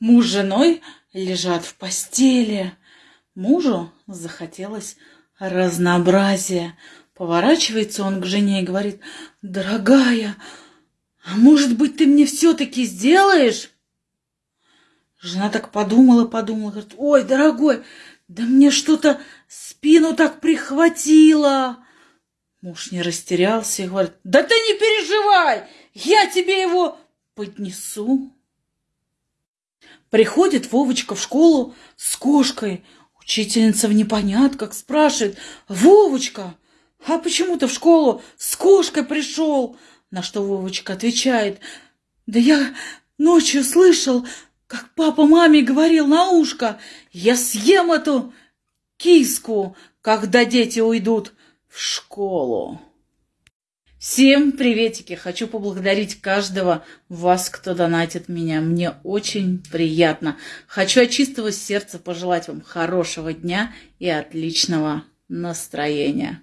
Муж с женой лежат в постели. Мужу захотелось разнообразия. Поворачивается он к жене и говорит, «Дорогая, а может быть, ты мне все-таки сделаешь?» Жена так подумала, подумала, говорит, «Ой, дорогой, да мне что-то спину так прихватило!» Муж не растерялся и говорит, «Да ты не переживай, я тебе его поднесу». Приходит Вовочка в школу с кошкой. Учительница в непонятках спрашивает, «Вовочка, а почему ты в школу с кошкой пришел?» На что Вовочка отвечает, «Да я ночью слышал, как папа маме говорил на ушко, я съем эту киску, когда дети уйдут в школу. Всем приветики! Хочу поблагодарить каждого вас, кто донатит меня. Мне очень приятно. Хочу от чистого сердца пожелать вам хорошего дня и отличного настроения.